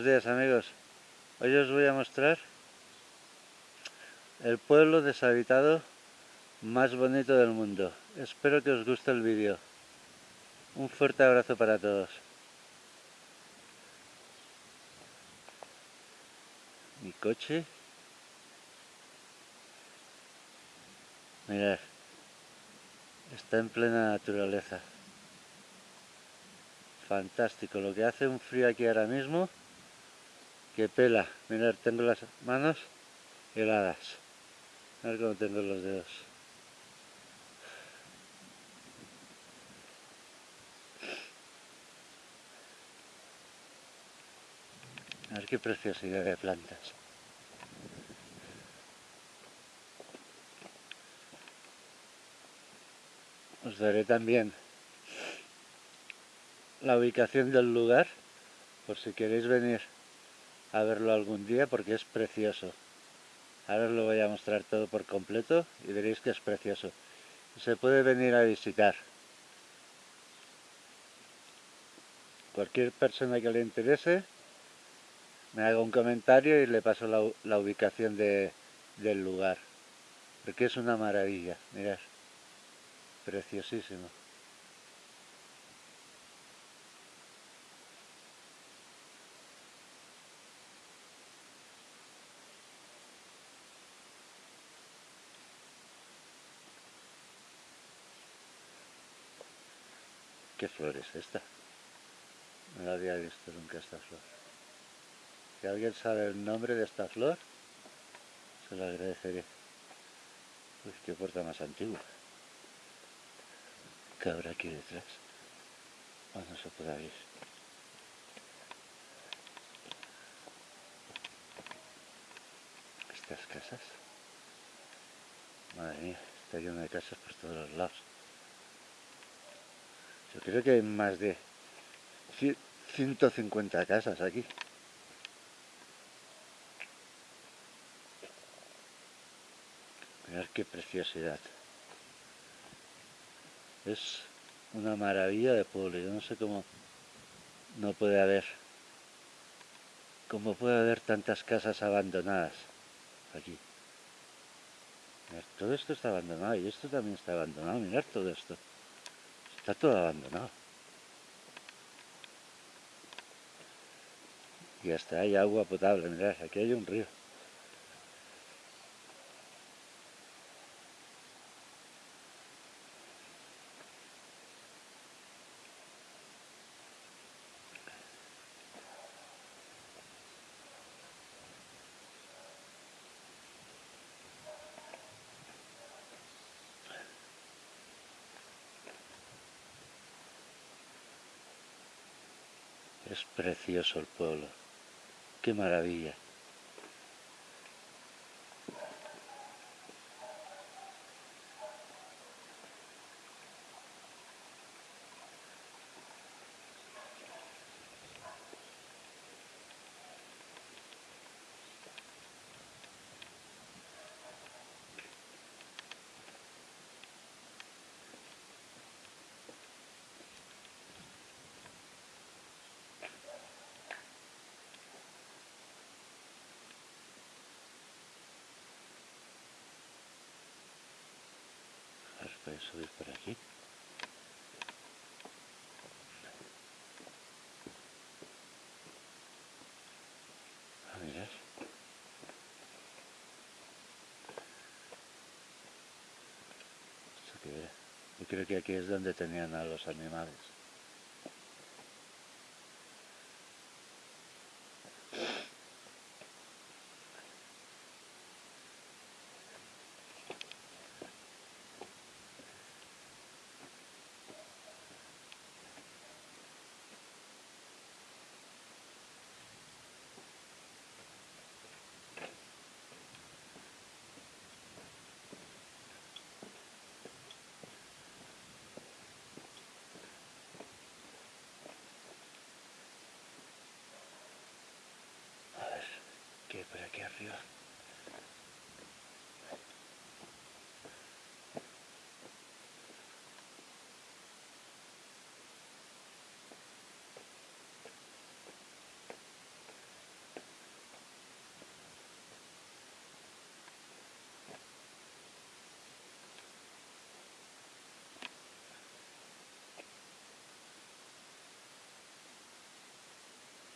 Buenos días amigos. Hoy os voy a mostrar el pueblo deshabitado más bonito del mundo. Espero que os guste el vídeo. Un fuerte abrazo para todos. Mi coche. Mirad. Está en plena naturaleza. Fantástico. Lo que hace un frío aquí ahora mismo. Que pela. Mirad, tengo las manos heladas. A ver cómo tengo los dedos. Ver qué preciosidad de plantas. Os daré también la ubicación del lugar por si queréis venir a verlo algún día porque es precioso. Ahora os lo voy a mostrar todo por completo y veréis que es precioso. Se puede venir a visitar. Cualquier persona que le interese me haga un comentario y le paso la, ubicación del lugar. Porque es una maravilla, mirad. Preciosísimo. Flor es esta? No había visto nunca esta flor. Si alguien sabe el nombre de esta flor, se lo agradeceré. Uy, qué puerta más antigua. ¿Qué habrá aquí detrás? Oh, no se puede abrir. Estas casas. Madre mía, está lleno de casas por todos los lados. Creo que hay más de 150 casas aquí. Mirad qué preciosidad. Es una maravilla de pueblo. Yo no sé cómo no puede haber, cómo puede haber tantas casas abandonadas aquí. Todo esto está abandonado y esto también está abandonado. Mirad todo esto. Está todo abandonado. Y hasta hay agua potable, mirad, aquí hay un río. Es precioso el pueblo. Qué maravilla. Subir por aquí. A mirar. Yo creo que aquí es donde tenían a los animales. que por aquí arriba.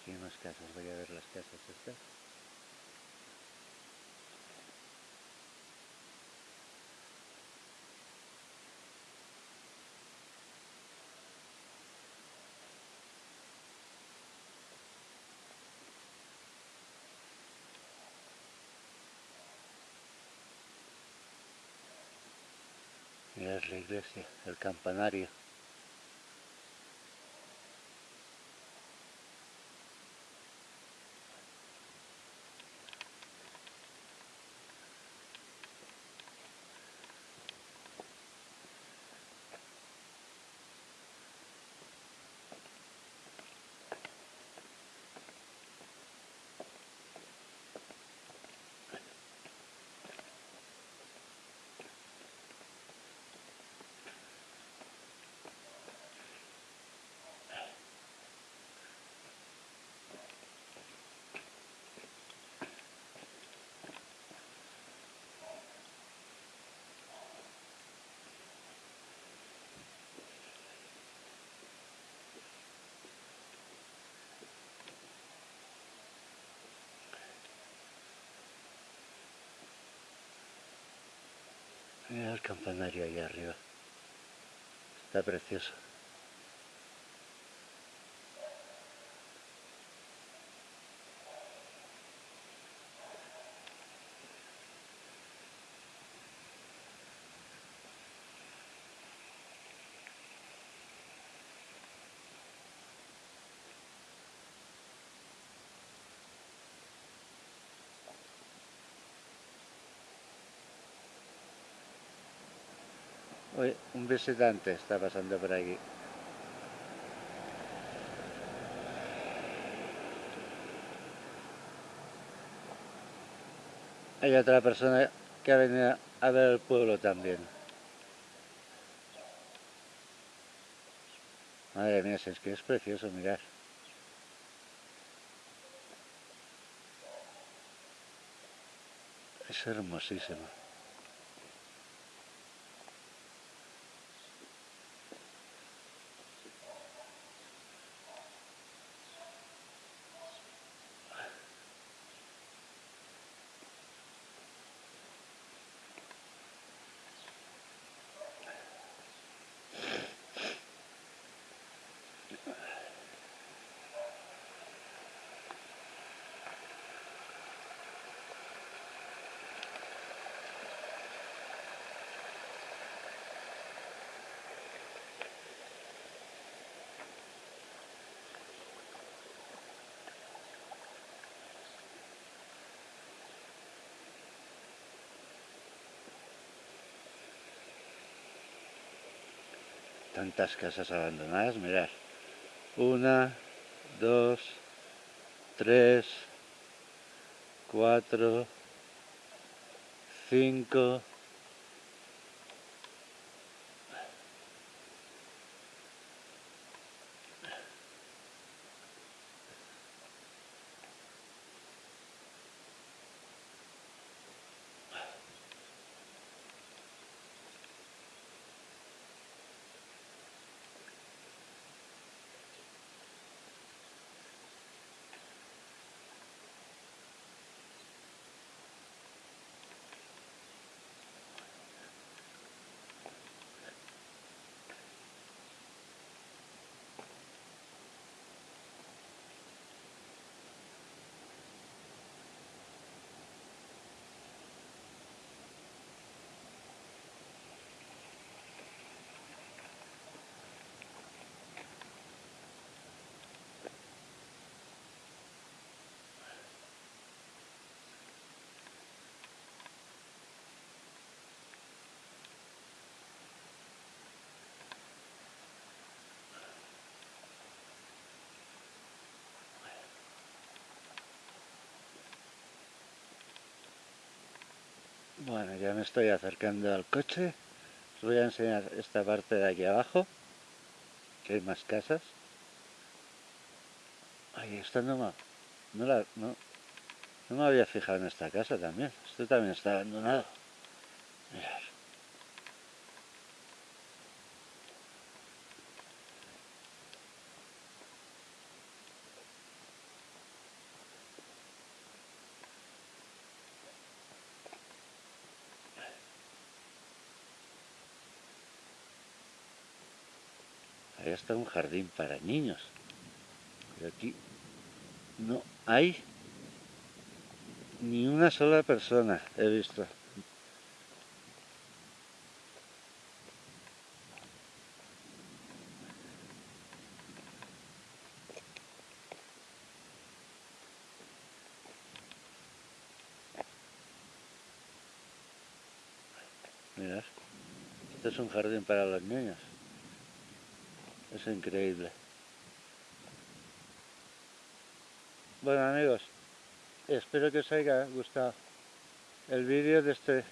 Aquí hay más casas, voy a ver las casas estas. Es la iglesia, el campanario. Mira el campanario ahí arriba. Está precioso. Un visitante está pasando por aquí. Hay otra persona que ha venido a ver el pueblo también. Madre mía, es que es precioso mirar. Es hermosísimo. Tantas casas abandonadas, mirad. Una, dos, tres, cuatro, cinco, Bueno, ya me estoy acercando al coche. Os voy a enseñar esta parte de aquí abajo, que hay más casas. Ahí está no me, no, la, no, no me había fijado en esta casa también. Esto también está abandonado. Está un jardín para niños. Y aquí no hay ni una sola persona, he visto. Mirad, este es un jardín para los niños. Es increíble. Bueno amigos, espero que os haya gustado el vídeo de este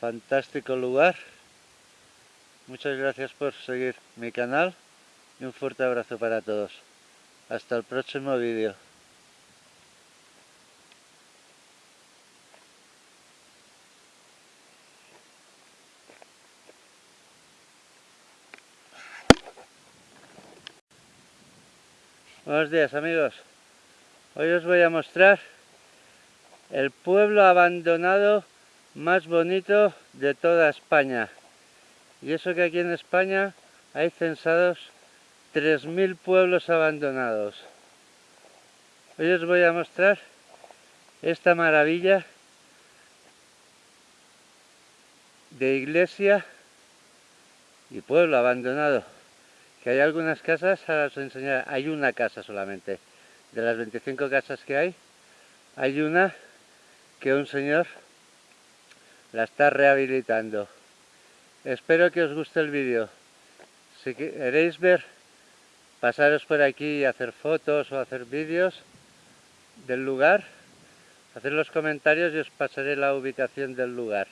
fantástico lugar. Muchas gracias por seguir mi canal y un fuerte abrazo para todos. Hasta el próximo vídeo. Buenos días amigos. Hoy os voy a mostrar el pueblo abandonado más bonito de toda España. Y eso que aquí en España hay censados 3.000 pueblos abandonados. Hoy os voy a mostrar esta maravilla de iglesia y pueblo abandonado que hay algunas casas, ahora os enseñaré, hay una casa solamente. De las 25 casas que hay, hay una que un señor la está rehabilitando. Espero que os guste el vídeo. Si queréis ver, pasaros por aquí y hacer fotos o hacer vídeos del lugar, hacer los comentarios y os pasaré la ubicación del lugar.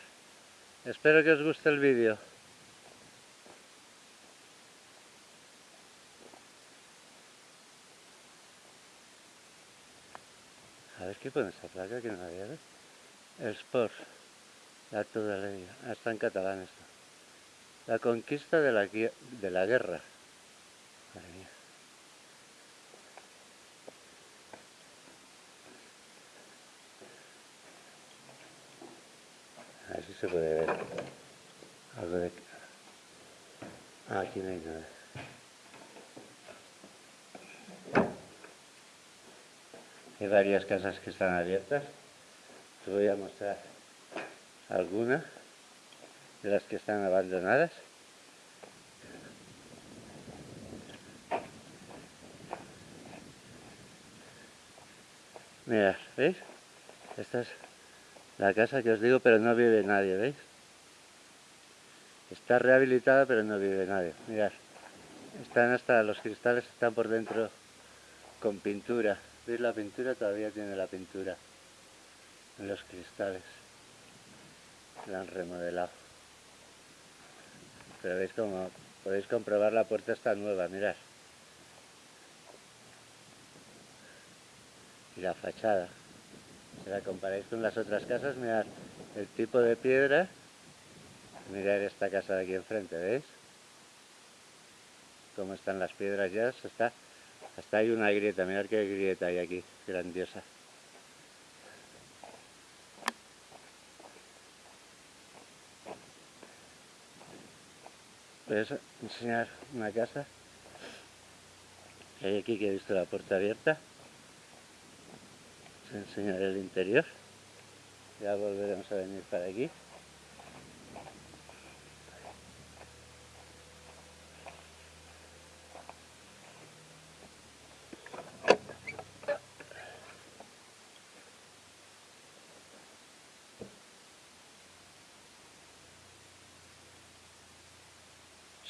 Espero que os guste el vídeo. A ver qué pone esta placa que no ¿ves? El Sport, la ley, ah, está en catalán esto. La conquista de la, de la guerra. Madre mía. A ver si se puede ver algo de... Ah, aquí no hay nada. Hay varias casas que están abiertas. Os voy a mostrar algunas de las que están abandonadas. Mirad, ¿veis? Esta es la casa que os digo, pero no vive nadie, ¿veis? Está rehabilitada, pero no vive nadie. Mirad, están hasta los cristales, están por dentro con pintura. ¿Veis la pintura? Todavía tiene la pintura en los cristales. La han remodelado. Pero veis como podéis comprobar la puerta está nueva, mirad. Y la fachada. Si la comparáis con las otras casas, mirad el tipo de piedra. Mirad esta casa de aquí enfrente, ¿veis? Cómo están las piedras ya, se está hasta hay una grieta, mirad qué grieta hay aquí, grandiosa. Voy a enseñar una casa hay aquí que he visto la puerta abierta. Os enseñaré el interior. Ya volveremos a venir para aquí.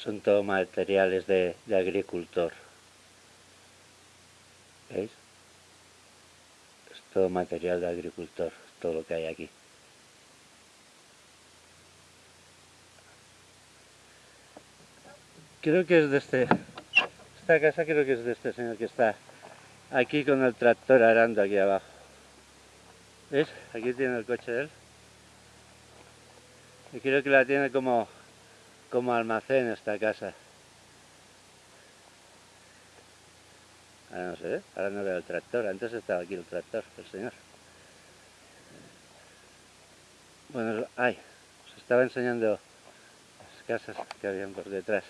Son todo materiales de, agricultor. ¿Veis? Es todo material de agricultor, todo lo que hay aquí. Creo que es de este... Esta casa creo que es de este señor que está aquí con el tractor arando aquí abajo. ¿Ves? Aquí tiene el coche de él. Y creo que la tiene como como almacén esta casa. Ahora no se ve, ahora no veo el tractor, antes estaba aquí el tractor, el señor. Bueno, ay, os estaba enseñando las casas que habían por detrás.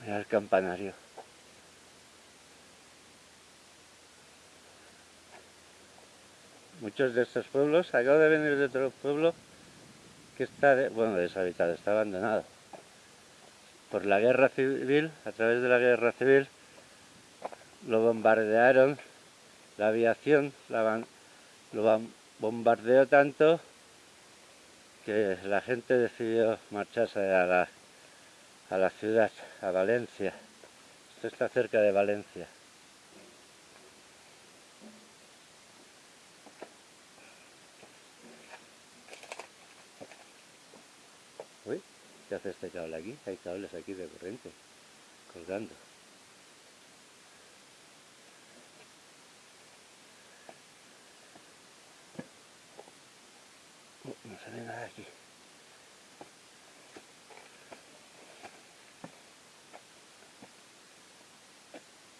Mira el campanario. Muchos de estos pueblos, acabo de venir de otro pueblo que está, bueno, deshabitado, está abandonado. Por la guerra civil, a través de la guerra civil, lo bombardearon, la aviación lo bombardeó tanto que la gente decidió marcharse a la, a la ciudad, a Valencia. Esto está cerca de Valencia. Uy, ¿qué este cable aquí? Hay cables aquí de corriente, colgando. no se ve nada aquí.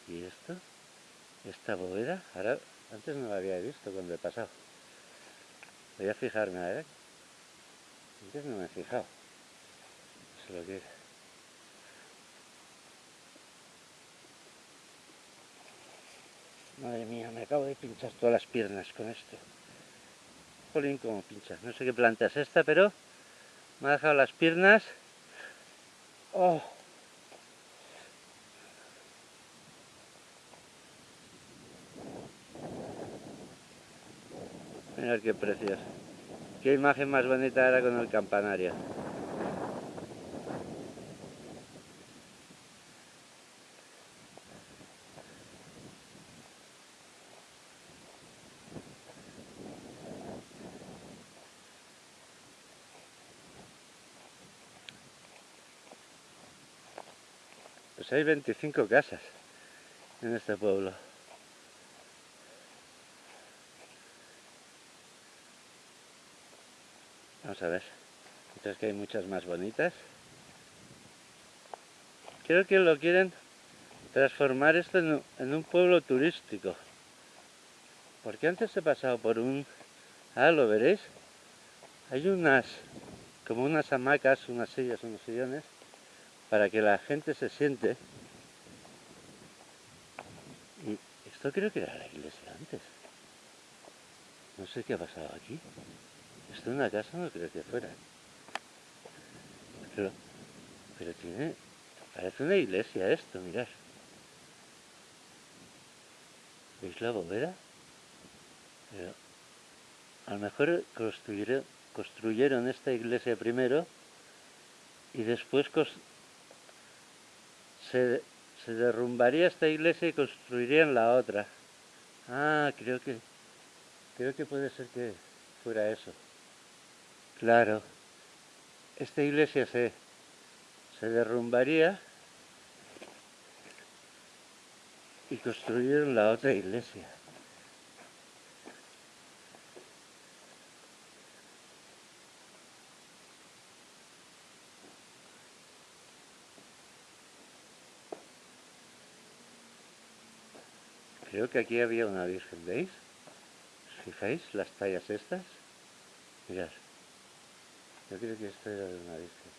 ¿Y esto? Esta bóveda, ahora antes no la había visto cuando he pasado. Voy a fijarme a ver. Antes no me he fijado. Es lo. Madre mía, me acabo de pinchar todas las piernas con esto. Jolín, como pincha. No sé qué planta es esta, pero me ha dejado las piernas. Oh. Mirad qué precioso. Qué imagen más bonita era con el campanario. Hay 25 casas en este pueblo. Vamos a ver. Mientras que hay muchas más bonitas. Creo que lo quieren transformar esto en un, pueblo turístico. Porque antes he pasado por un... Ah, lo veréis. Hay unas, como unas hamacas, unas sillas, unos sillones, para que la gente se siente. Y esto creo que era la iglesia antes. No sé qué ha pasado aquí. Esto es una casa, no creo que fuera. Pero, pero tiene... Parece una iglesia esto, mirad. ¿Veis la bóveda? Pero a lo mejor construyeron, construyeron esta iglesia primero y después se, derrumbaría esta iglesia y construirían la otra. Ah, creo que, creo que puede ser que fuera eso. Claro, esta iglesia se, se derrumbaría y construyeron la otra iglesia. Creo que aquí había una virgen, ¿veis? ¿Fijáis las tallas estas? Mirad. Yo creo que esto era de una virgen.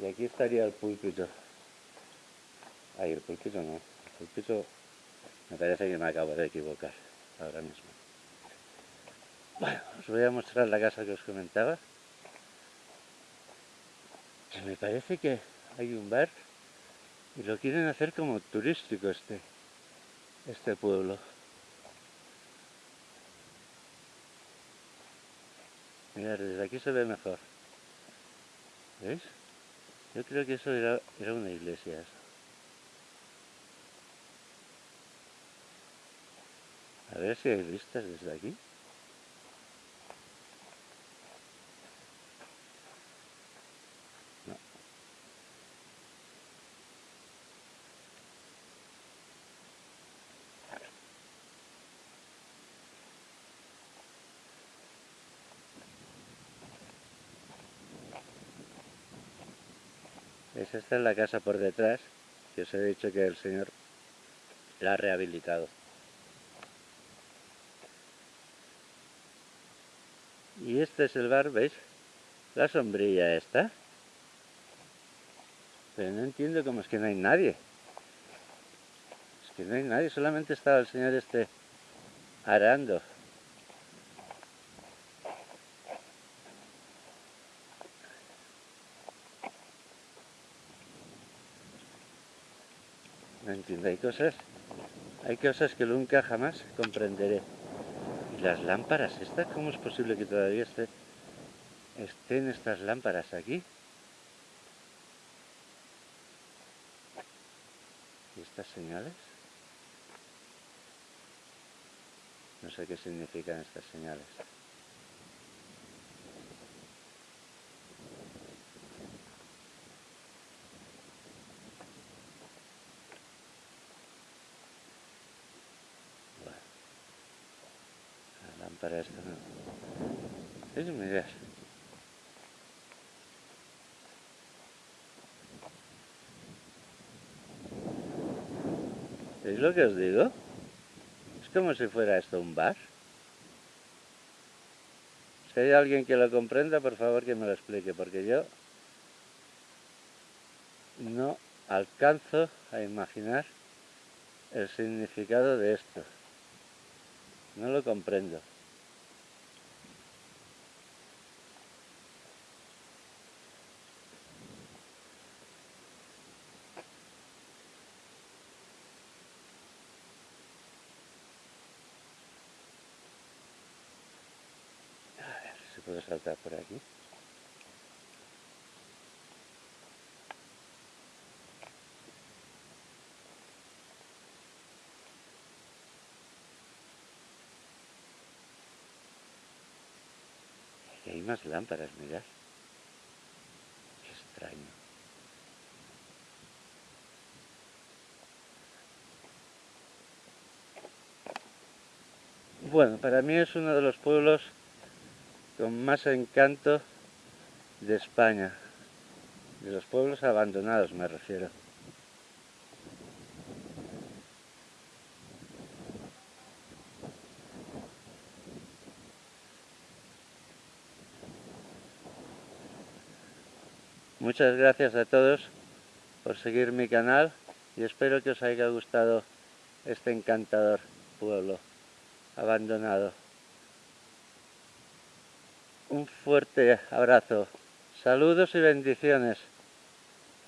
Y aquí estaría el púlpito. Ay, el púlpito no. El púlpito me parece que me acabo de equivocar ahora mismo. Bueno, os voy a mostrar la casa que os comentaba. Me parece que hay un bar y lo quieren hacer como turístico este, este pueblo. Mirad, desde aquí se ve mejor. ¿Veis? Yo creo que eso era, era una iglesia. A ver si hay vistas desde aquí. Esta es la casa por detrás, que os he dicho que el señor la ha rehabilitado. Y este es el bar, ¿veis? La sombrilla esta. Pero no entiendo cómo es que no hay nadie. Es que no hay nadie, solamente estaba el señor este arando. Hay cosas, hay cosas que nunca jamás comprenderé. ¿Y las lámparas estas? ¿Cómo es posible que todavía esté, estén estas lámparas aquí? ¿Y estas señales? No sé qué significan estas señales. Para esto no. Es. ¿Es lo que os digo? Es como si fuera esto un bar. Si hay alguien que lo comprenda, por favor que me lo explique, porque yo no alcanzo a imaginar el significado de esto. No lo comprendo. puedo saltar por aquí. Más lámparas, mirad. Qué extraño. Bueno, para mí es uno de los pueblos con más encanto de España, de los pueblos abandonados me refiero. Muchas gracias a todos por seguir mi canal y espero que os haya gustado este encantador pueblo abandonado. Un fuerte abrazo. Saludos y bendiciones.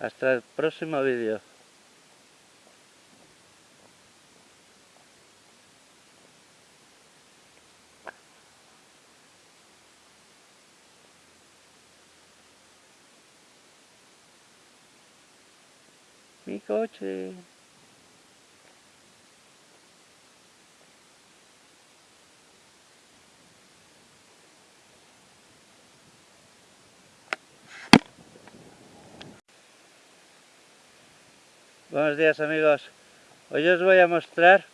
Hasta el próximo vídeo. Mi coche. Buenos días amigos. Hoy os voy a mostrar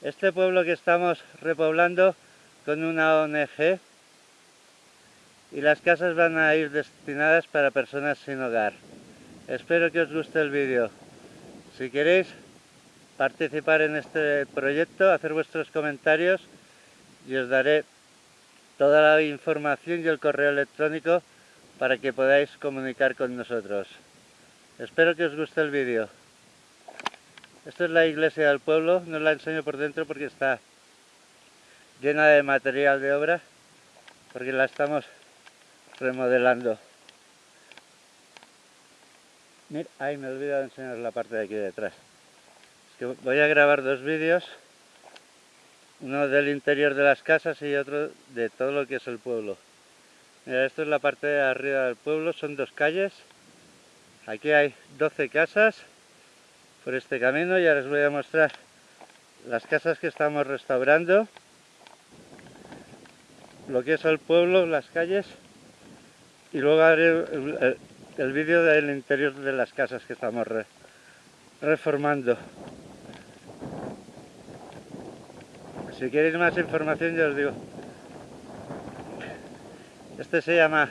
este pueblo que estamos repoblando con una ONG y las casas van a ir destinadas para personas sin hogar. Espero que os guste el vídeo. Si queréis participar en este proyecto, hacer vuestros comentarios y os daré toda la información y el correo electrónico para que podáis comunicar con nosotros. Espero que os guste el vídeo. Esta es la iglesia del pueblo, no la enseño por dentro porque está llena de material de obra, porque la estamos remodelando. Mira, ay, me he olvidado de enseñar la parte de aquí detrás. voy a grabar dos vídeos, uno del interior de las casas y otro de todo lo que es el pueblo. Mira, esto es la parte de arriba del pueblo, son dos calles Aquí hay 12 casas por este camino y ahora os voy a mostrar las casas que estamos restaurando, lo que es el pueblo, las calles y luego haré el, vídeo del interior de las casas que estamos reformando. Si queréis más información ya os digo. Este se llama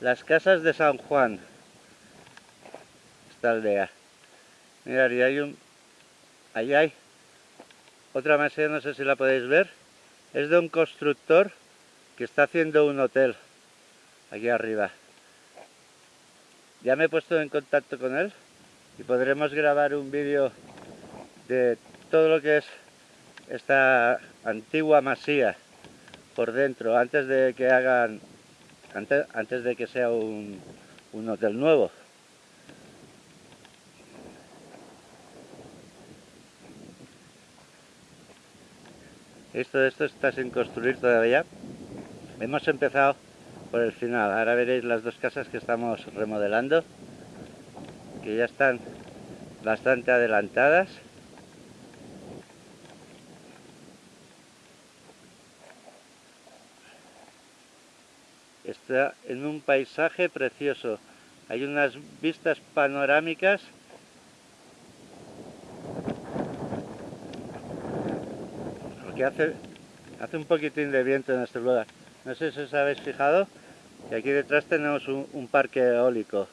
Las Casas de San Juan aldea. Mirad, y hay un... Ahí hay otra mesa, no sé si la podéis ver. Es de un constructor que está haciendo un hotel aquí arriba. Ya me he puesto en contacto con él y podremos grabar un vídeo de todo lo que es esta antigua masía por dentro antes de que hagan antes, antes de que sea un, un hotel nuevo. Esto, esto está sin construir todavía. Hemos empezado por el final ahora veréis las dos casas que estamos remodelando que ya están bastante adelantadas. Está en un paisaje precioso. Hay unas vistas panorámicas. Porque hace, hace un poquitín de viento en este lugar. No sé si os habéis fijado que aquí detrás tenemos un parque eólico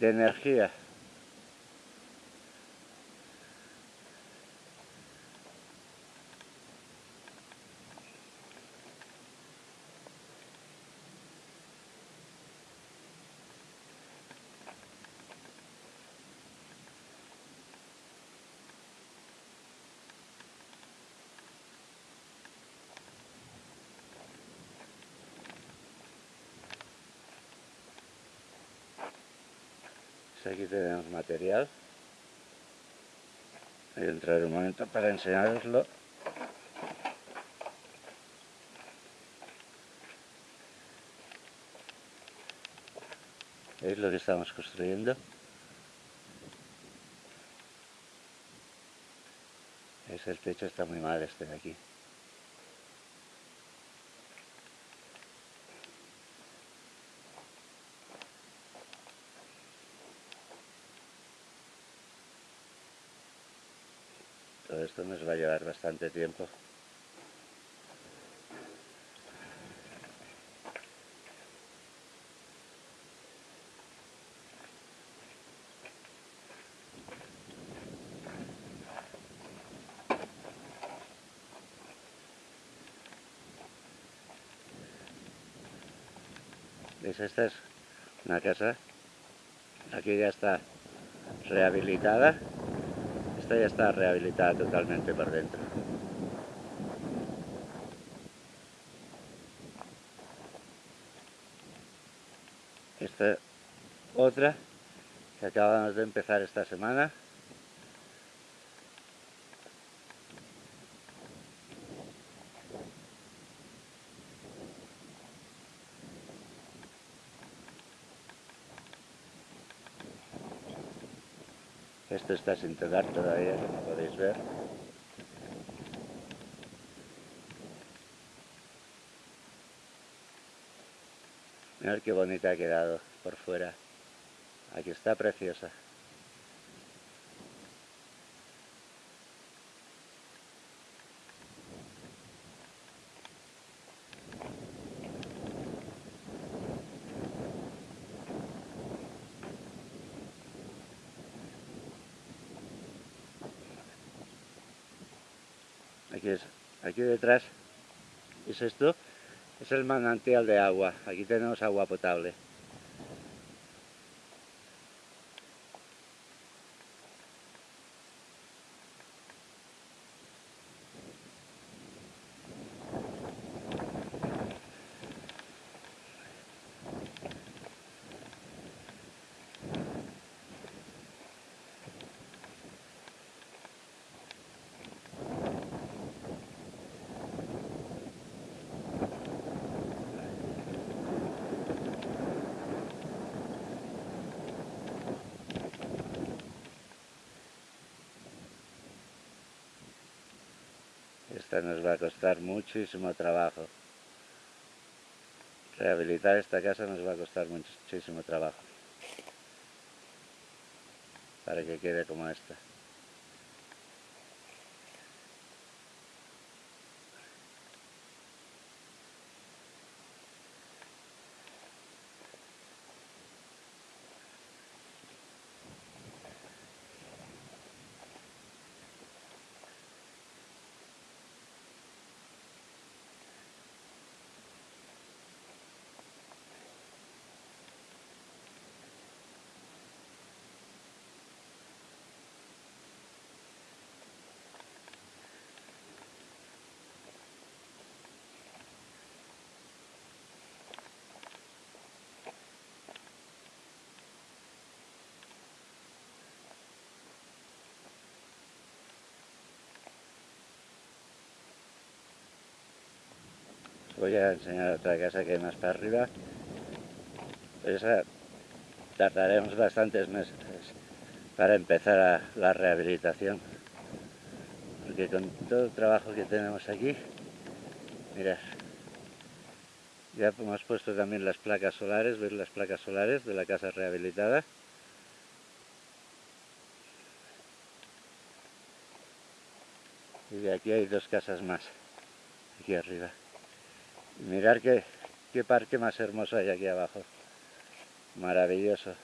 de energía aquí tenemos material voy a entrar un momento para enseñaroslo ¿Veis lo que estamos construyendo? Es el techo está muy mal este de aquí. Todo esto nos va a llevar bastante tiempo. ¿Veis? Esta es una casa, aquí ya está rehabilitada ya está rehabilitada totalmente por dentro. Esta otra que acabamos de empezar esta semana. Esto está sin tocar todavía, como podéis ver. Mirad qué bonita ha quedado por fuera. Aquí está preciosa. Aquí, es, aquí detrás es esto, es el manantial de agua. Aquí tenemos agua potable. Nos va a costar muchísimo trabajo. Rehabilitar esta casa nos va a costar muchísimo trabajo. Para que quede como esta. Voy a enseñar otra casa que hay más para arriba. Esa tardaremos bastantes meses para empezar la rehabilitación. Porque con todo el trabajo que tenemos aquí, mirad, ya hemos puesto también las placas solares, veis las placas solares de la casa rehabilitada. Y de aquí hay dos casas más, aquí arriba. Mirar qué, qué parque más hermoso hay aquí abajo. Maravilloso.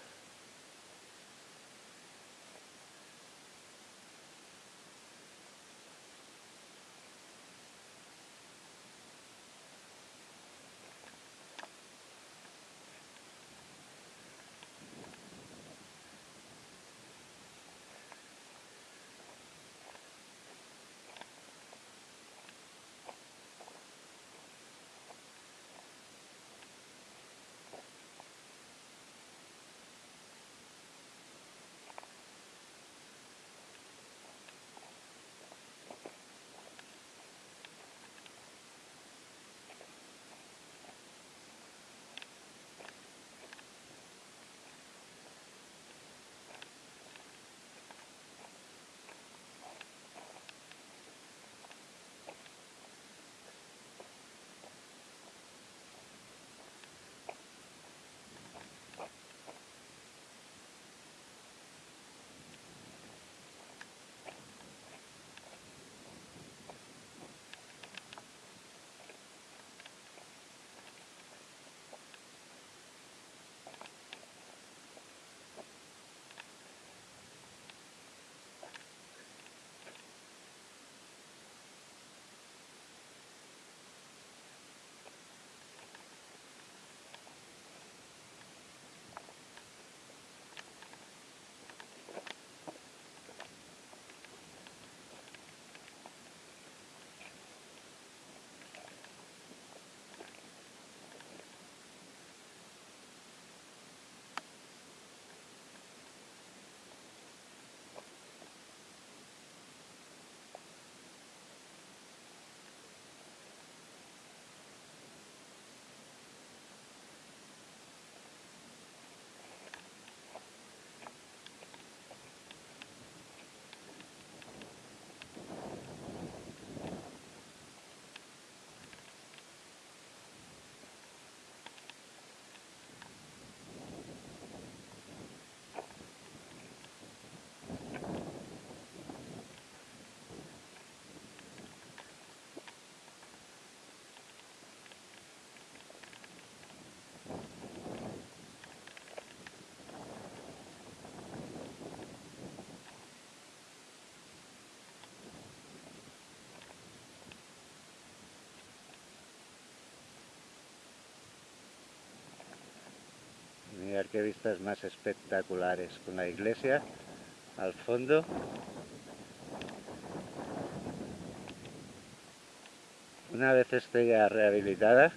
Vistas más espectaculares con la iglesia al fondo. Una vez esté ya rehabilitada,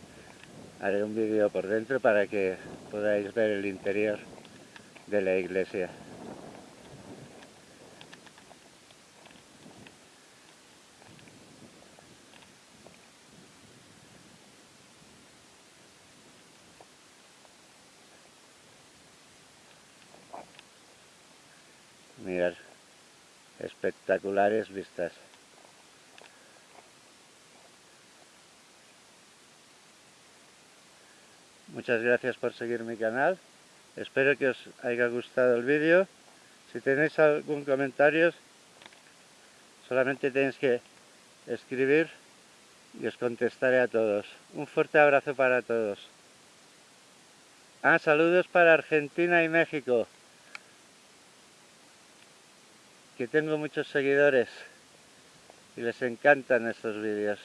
haré un vídeo por dentro para que podáis ver el interior de la iglesia. Mirad, espectaculares vistas. Muchas gracias por seguir mi canal. Espero que os haya gustado el vídeo. Si tenéis algún comentario, solamente tenéis que escribir y os contestaré a todos. Un fuerte abrazo para todos. Ah, saludos para Argentina y México que tengo muchos seguidores y les encantan estos vídeos.